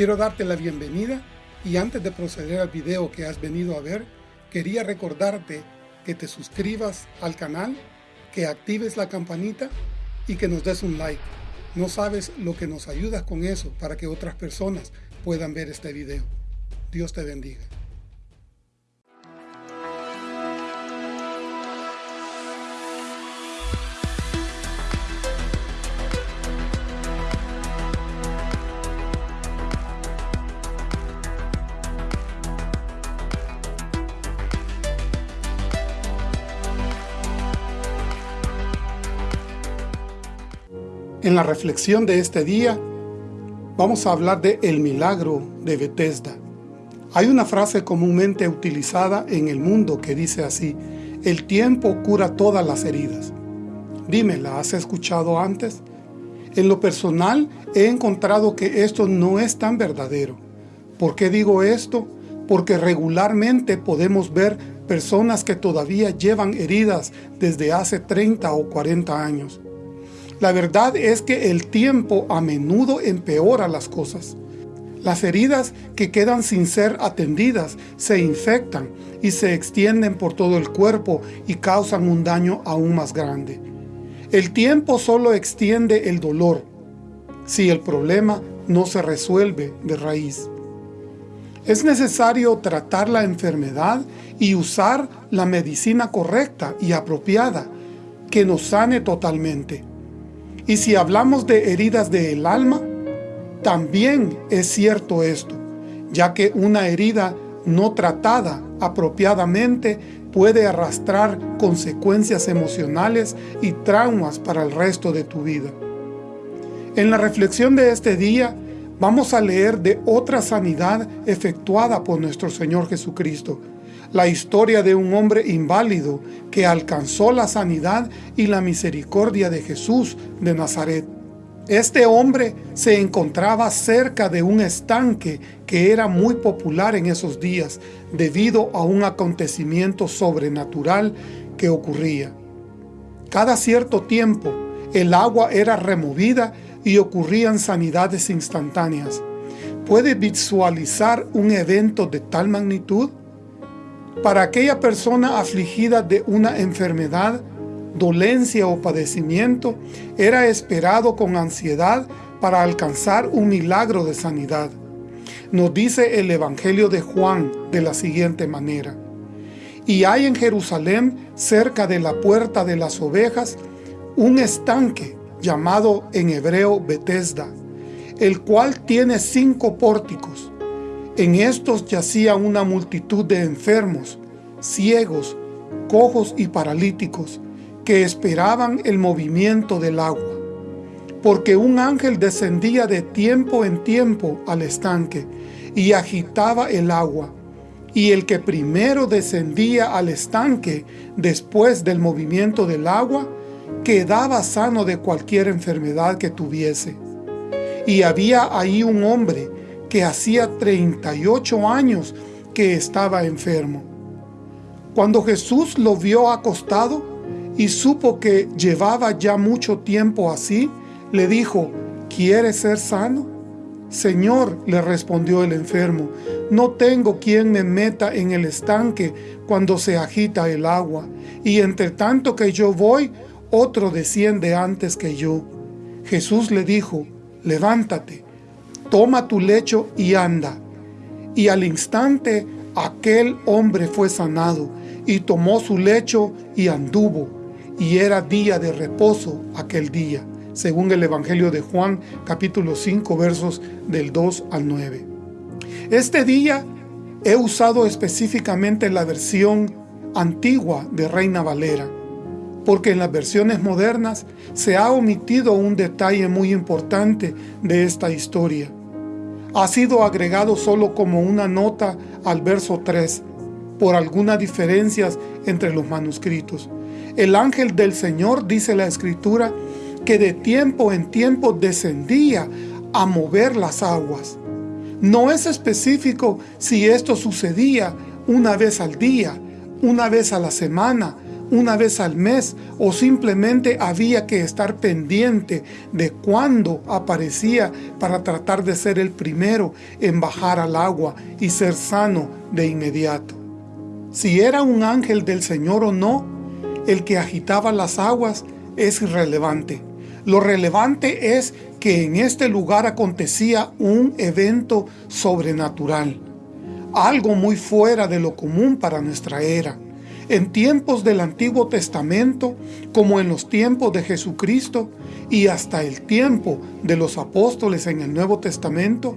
Quiero darte la bienvenida y antes de proceder al video que has venido a ver, quería recordarte que te suscribas al canal, que actives la campanita y que nos des un like. No sabes lo que nos ayudas con eso para que otras personas puedan ver este video. Dios te bendiga. En la reflexión de este día, vamos a hablar de el milagro de Bethesda. Hay una frase comúnmente utilizada en el mundo que dice así, el tiempo cura todas las heridas. Dime, ¿la has escuchado antes? En lo personal, he encontrado que esto no es tan verdadero. ¿Por qué digo esto? Porque regularmente podemos ver personas que todavía llevan heridas desde hace 30 o 40 años. La verdad es que el tiempo a menudo empeora las cosas. Las heridas que quedan sin ser atendidas se infectan y se extienden por todo el cuerpo y causan un daño aún más grande. El tiempo solo extiende el dolor si el problema no se resuelve de raíz. Es necesario tratar la enfermedad y usar la medicina correcta y apropiada que nos sane totalmente. Y si hablamos de heridas del alma, también es cierto esto, ya que una herida no tratada apropiadamente puede arrastrar consecuencias emocionales y traumas para el resto de tu vida. En la reflexión de este día, vamos a leer de otra sanidad efectuada por nuestro Señor Jesucristo, la historia de un hombre inválido que alcanzó la sanidad y la misericordia de Jesús de Nazaret. Este hombre se encontraba cerca de un estanque que era muy popular en esos días debido a un acontecimiento sobrenatural que ocurría. Cada cierto tiempo el agua era removida y ocurrían sanidades instantáneas. ¿Puede visualizar un evento de tal magnitud? Para aquella persona afligida de una enfermedad, dolencia o padecimiento, era esperado con ansiedad para alcanzar un milagro de sanidad. Nos dice el Evangelio de Juan de la siguiente manera. Y hay en Jerusalén, cerca de la puerta de las ovejas, un estanque llamado en hebreo Betesda, el cual tiene cinco pórticos en estos yacía una multitud de enfermos, ciegos, cojos y paralíticos, que esperaban el movimiento del agua. Porque un ángel descendía de tiempo en tiempo al estanque y agitaba el agua, y el que primero descendía al estanque después del movimiento del agua, quedaba sano de cualquier enfermedad que tuviese. Y había ahí un hombre que hacía 38 años que estaba enfermo. Cuando Jesús lo vio acostado y supo que llevaba ya mucho tiempo así, le dijo, ¿quieres ser sano? Señor, le respondió el enfermo, no tengo quien me meta en el estanque cuando se agita el agua, y entre tanto que yo voy, otro desciende antes que yo. Jesús le dijo, levántate, toma tu lecho y anda. Y al instante aquel hombre fue sanado, y tomó su lecho y anduvo, y era día de reposo aquel día, según el Evangelio de Juan, capítulo 5, versos del 2 al 9. Este día he usado específicamente la versión antigua de Reina Valera, porque en las versiones modernas se ha omitido un detalle muy importante de esta historia ha sido agregado solo como una nota al verso 3, por algunas diferencias entre los manuscritos. El ángel del Señor, dice la Escritura, que de tiempo en tiempo descendía a mover las aguas. No es específico si esto sucedía una vez al día, una vez a la semana una vez al mes o simplemente había que estar pendiente de cuándo aparecía para tratar de ser el primero en bajar al agua y ser sano de inmediato. Si era un ángel del Señor o no, el que agitaba las aguas es irrelevante. Lo relevante es que en este lugar acontecía un evento sobrenatural, algo muy fuera de lo común para nuestra era. En tiempos del Antiguo Testamento, como en los tiempos de Jesucristo y hasta el tiempo de los apóstoles en el Nuevo Testamento,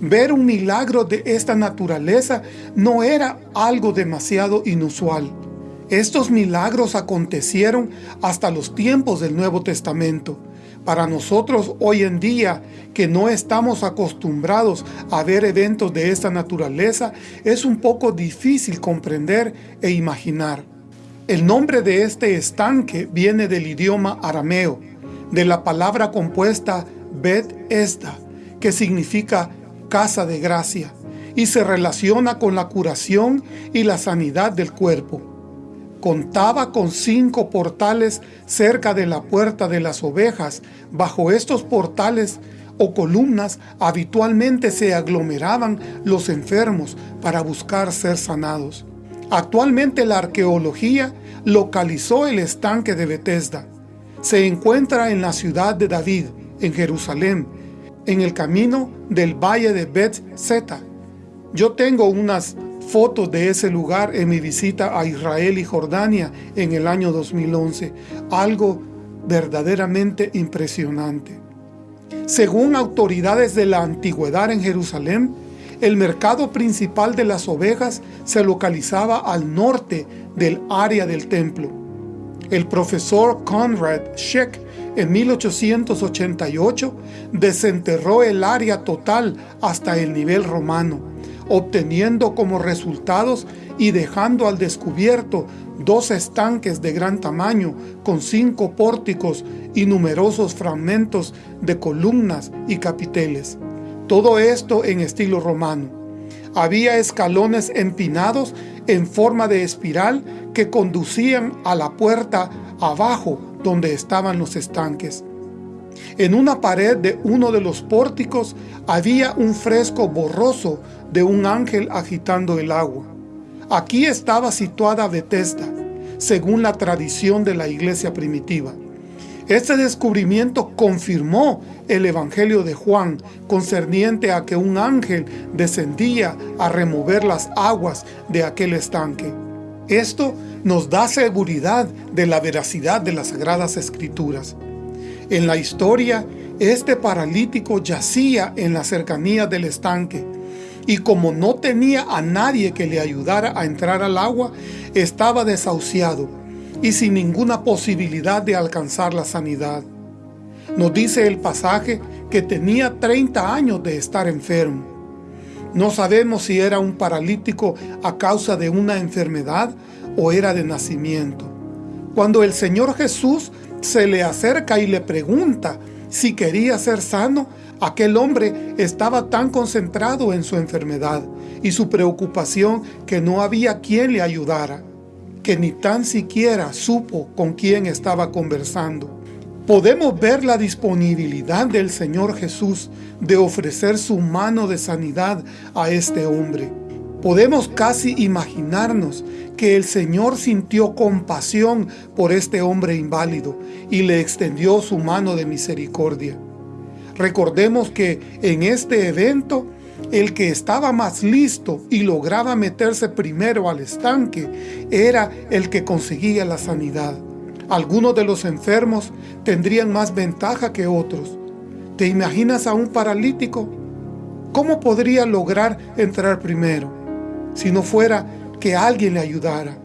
ver un milagro de esta naturaleza no era algo demasiado inusual. Estos milagros acontecieron hasta los tiempos del Nuevo Testamento. Para nosotros hoy en día, que no estamos acostumbrados a ver eventos de esta naturaleza, es un poco difícil comprender e imaginar. El nombre de este estanque viene del idioma arameo, de la palabra compuesta Bet Esda, que significa casa de gracia, y se relaciona con la curación y la sanidad del cuerpo contaba con cinco portales cerca de la puerta de las ovejas. Bajo estos portales o columnas habitualmente se aglomeraban los enfermos para buscar ser sanados. Actualmente la arqueología localizó el estanque de Bethesda. Se encuentra en la ciudad de David, en Jerusalén, en el camino del valle de Bet Zeta. Yo tengo unas fotos de ese lugar en mi visita a Israel y Jordania en el año 2011. Algo verdaderamente impresionante. Según autoridades de la antigüedad en Jerusalén, el mercado principal de las ovejas se localizaba al norte del área del templo. El profesor Conrad Scheck en 1888 desenterró el área total hasta el nivel romano obteniendo como resultados y dejando al descubierto dos estanques de gran tamaño con cinco pórticos y numerosos fragmentos de columnas y capiteles. Todo esto en estilo romano. Había escalones empinados en forma de espiral que conducían a la puerta abajo donde estaban los estanques. En una pared de uno de los pórticos había un fresco borroso de un ángel agitando el agua. Aquí estaba situada Bethesda, según la tradición de la iglesia primitiva. Este descubrimiento confirmó el Evangelio de Juan concerniente a que un ángel descendía a remover las aguas de aquel estanque. Esto nos da seguridad de la veracidad de las Sagradas Escrituras. En la historia, este paralítico yacía en la cercanía del estanque, y como no tenía a nadie que le ayudara a entrar al agua, estaba desahuciado y sin ninguna posibilidad de alcanzar la sanidad. Nos dice el pasaje que tenía 30 años de estar enfermo. No sabemos si era un paralítico a causa de una enfermedad o era de nacimiento. Cuando el Señor Jesús se le acerca y le pregunta si quería ser sano, aquel hombre estaba tan concentrado en su enfermedad y su preocupación que no había quien le ayudara, que ni tan siquiera supo con quién estaba conversando. Podemos ver la disponibilidad del Señor Jesús de ofrecer su mano de sanidad a este hombre. Podemos casi imaginarnos que el Señor sintió compasión por este hombre inválido y le extendió su mano de misericordia. Recordemos que en este evento, el que estaba más listo y lograba meterse primero al estanque era el que conseguía la sanidad. Algunos de los enfermos tendrían más ventaja que otros. ¿Te imaginas a un paralítico? ¿Cómo podría lograr entrar primero? Si no fuera que alguien le ayudara.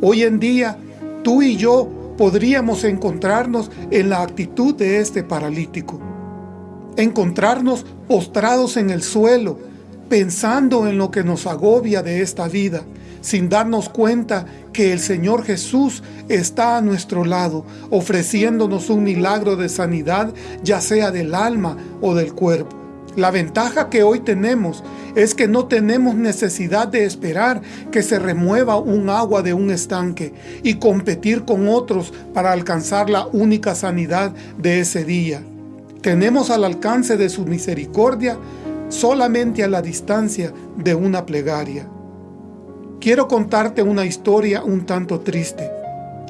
Hoy en día, tú y yo podríamos encontrarnos en la actitud de este paralítico. Encontrarnos postrados en el suelo, pensando en lo que nos agobia de esta vida, sin darnos cuenta que el Señor Jesús está a nuestro lado, ofreciéndonos un milagro de sanidad, ya sea del alma o del cuerpo. La ventaja que hoy tenemos es que no tenemos necesidad de esperar que se remueva un agua de un estanque y competir con otros para alcanzar la única sanidad de ese día. Tenemos al alcance de su misericordia solamente a la distancia de una plegaria. Quiero contarte una historia un tanto triste.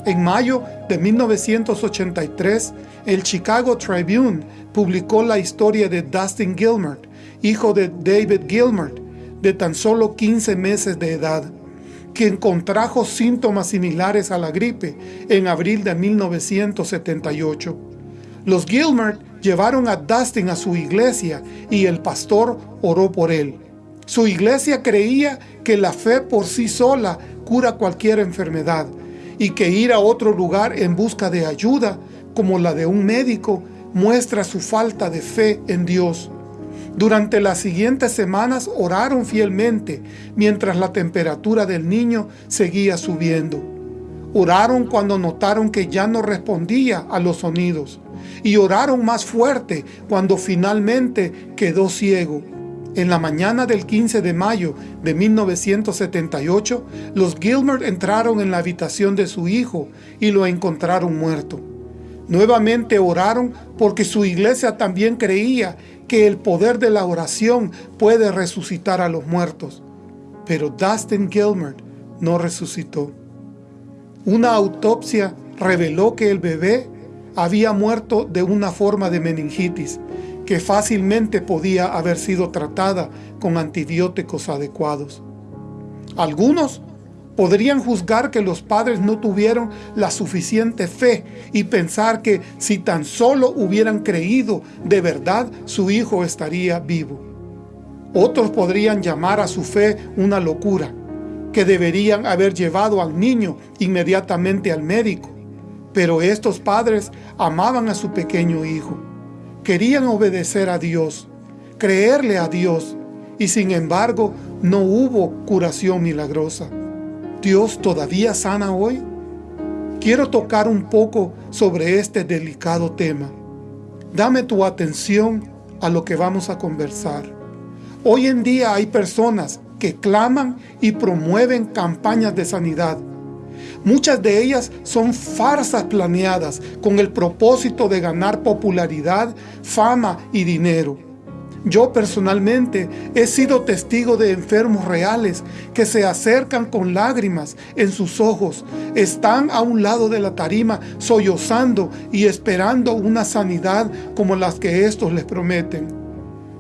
En mayo de 1983, el Chicago Tribune publicó la historia de Dustin Gilmert, hijo de David Gilmert, de tan solo 15 meses de edad, quien contrajo síntomas similares a la gripe en abril de 1978. Los Gilmert llevaron a Dustin a su iglesia y el pastor oró por él. Su iglesia creía que la fe por sí sola cura cualquier enfermedad y que ir a otro lugar en busca de ayuda, como la de un médico, muestra su falta de fe en Dios. Durante las siguientes semanas oraron fielmente mientras la temperatura del niño seguía subiendo. Oraron cuando notaron que ya no respondía a los sonidos y oraron más fuerte cuando finalmente quedó ciego. En la mañana del 15 de mayo de 1978, los Gilmer entraron en la habitación de su hijo y lo encontraron muerto. Nuevamente oraron porque su iglesia también creía que el poder de la oración puede resucitar a los muertos. Pero Dustin Gilmer no resucitó. Una autopsia reveló que el bebé había muerto de una forma de meningitis que fácilmente podía haber sido tratada con antibióticos adecuados. Algunos podrían juzgar que los padres no tuvieron la suficiente fe y pensar que si tan solo hubieran creído de verdad su hijo estaría vivo. Otros podrían llamar a su fe una locura, que deberían haber llevado al niño inmediatamente al médico. Pero estos padres amaban a su pequeño hijo querían obedecer a Dios, creerle a Dios, y sin embargo no hubo curación milagrosa. ¿Dios todavía sana hoy? Quiero tocar un poco sobre este delicado tema. Dame tu atención a lo que vamos a conversar. Hoy en día hay personas que claman y promueven campañas de sanidad, Muchas de ellas son farsas planeadas con el propósito de ganar popularidad, fama y dinero. Yo personalmente he sido testigo de enfermos reales que se acercan con lágrimas en sus ojos, están a un lado de la tarima sollozando y esperando una sanidad como las que estos les prometen.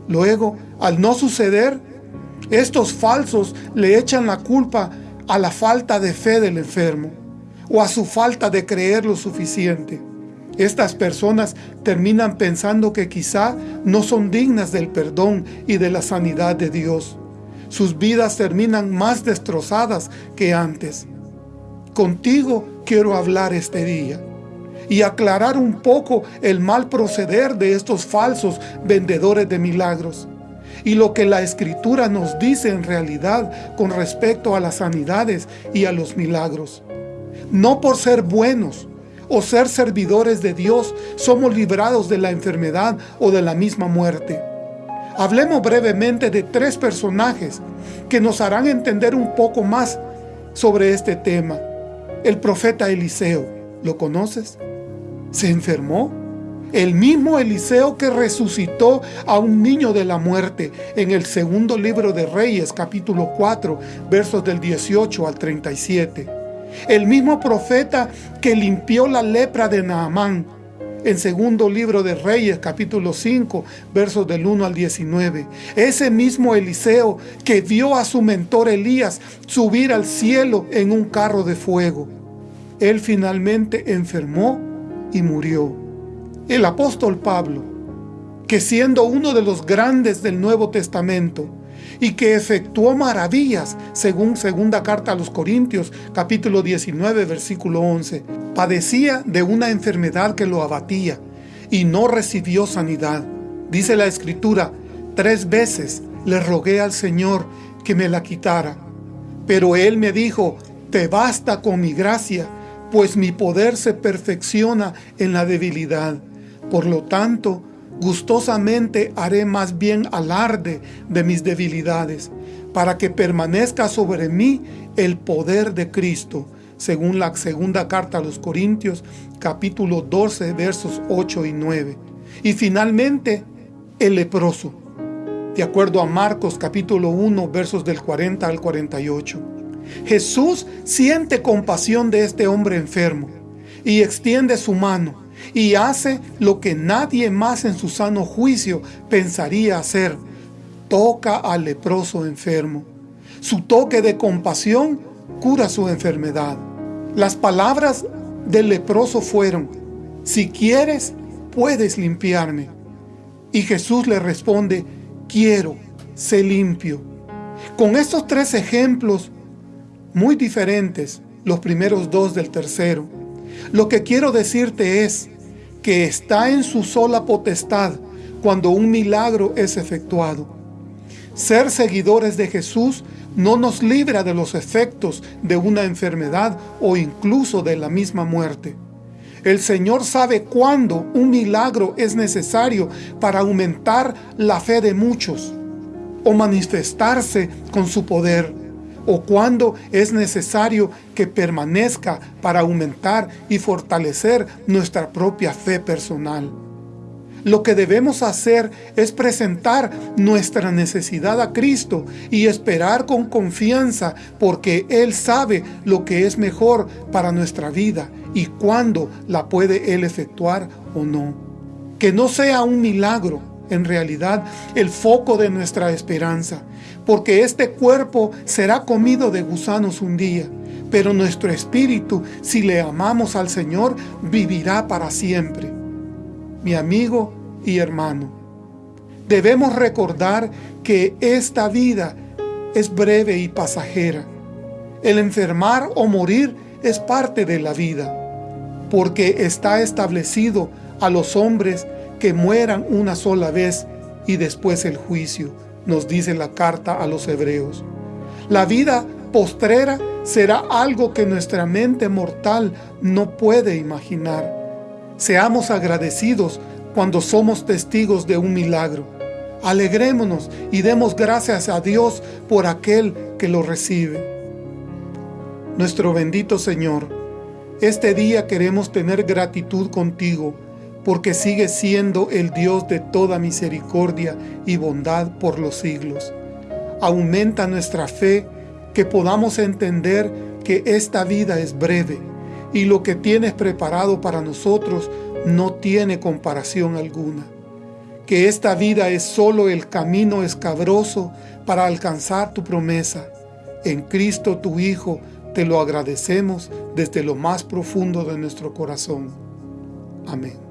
Luego, al no suceder, estos falsos le echan la culpa a la falta de fe del enfermo o a su falta de creer lo suficiente. Estas personas terminan pensando que quizá no son dignas del perdón y de la sanidad de Dios. Sus vidas terminan más destrozadas que antes. Contigo quiero hablar este día y aclarar un poco el mal proceder de estos falsos vendedores de milagros y lo que la Escritura nos dice en realidad con respecto a las sanidades y a los milagros. No por ser buenos o ser servidores de Dios somos librados de la enfermedad o de la misma muerte. Hablemos brevemente de tres personajes que nos harán entender un poco más sobre este tema. El profeta Eliseo, ¿lo conoces? ¿Se enfermó? El mismo Eliseo que resucitó a un niño de la muerte en el segundo libro de Reyes, capítulo 4, versos del 18 al 37. El mismo profeta que limpió la lepra de Naamán en segundo libro de Reyes, capítulo 5, versos del 1 al 19. Ese mismo Eliseo que vio a su mentor Elías subir al cielo en un carro de fuego. Él finalmente enfermó y murió el apóstol Pablo, que siendo uno de los grandes del Nuevo Testamento, y que efectuó maravillas, según segunda carta a los Corintios, capítulo 19, versículo 11, padecía de una enfermedad que lo abatía, y no recibió sanidad. Dice la Escritura, tres veces le rogué al Señor que me la quitara, pero Él me dijo, te basta con mi gracia, pues mi poder se perfecciona en la debilidad. Por lo tanto, Gustosamente haré más bien alarde de mis debilidades, para que permanezca sobre mí el poder de Cristo, según la segunda carta a los Corintios, capítulo 12, versos 8 y 9. Y finalmente, el leproso, de acuerdo a Marcos capítulo 1, versos del 40 al 48. Jesús siente compasión de este hombre enfermo y extiende su mano y hace lo que nadie más en su sano juicio pensaría hacer. Toca al leproso enfermo. Su toque de compasión cura su enfermedad. Las palabras del leproso fueron, si quieres, puedes limpiarme. Y Jesús le responde, quiero, sé limpio. Con estos tres ejemplos muy diferentes, los primeros dos del tercero, lo que quiero decirte es que está en su sola potestad cuando un milagro es efectuado. Ser seguidores de Jesús no nos libra de los efectos de una enfermedad o incluso de la misma muerte. El Señor sabe cuándo un milagro es necesario para aumentar la fe de muchos o manifestarse con su poder o cuando es necesario que permanezca para aumentar y fortalecer nuestra propia fe personal. Lo que debemos hacer es presentar nuestra necesidad a Cristo y esperar con confianza porque Él sabe lo que es mejor para nuestra vida y cuándo la puede Él efectuar o no. Que no sea un milagro, en realidad, el foco de nuestra esperanza, porque este cuerpo será comido de gusanos un día, pero nuestro espíritu, si le amamos al Señor, vivirá para siempre. Mi amigo y hermano, debemos recordar que esta vida es breve y pasajera. El enfermar o morir es parte de la vida, porque está establecido a los hombres que mueran una sola vez y después el juicio, nos dice la carta a los hebreos. La vida postrera será algo que nuestra mente mortal no puede imaginar. Seamos agradecidos cuando somos testigos de un milagro. Alegrémonos y demos gracias a Dios por aquel que lo recibe. Nuestro bendito Señor, este día queremos tener gratitud contigo, porque sigue siendo el Dios de toda misericordia y bondad por los siglos. Aumenta nuestra fe, que podamos entender que esta vida es breve y lo que tienes preparado para nosotros no tiene comparación alguna. Que esta vida es solo el camino escabroso para alcanzar tu promesa. En Cristo tu Hijo te lo agradecemos desde lo más profundo de nuestro corazón. Amén.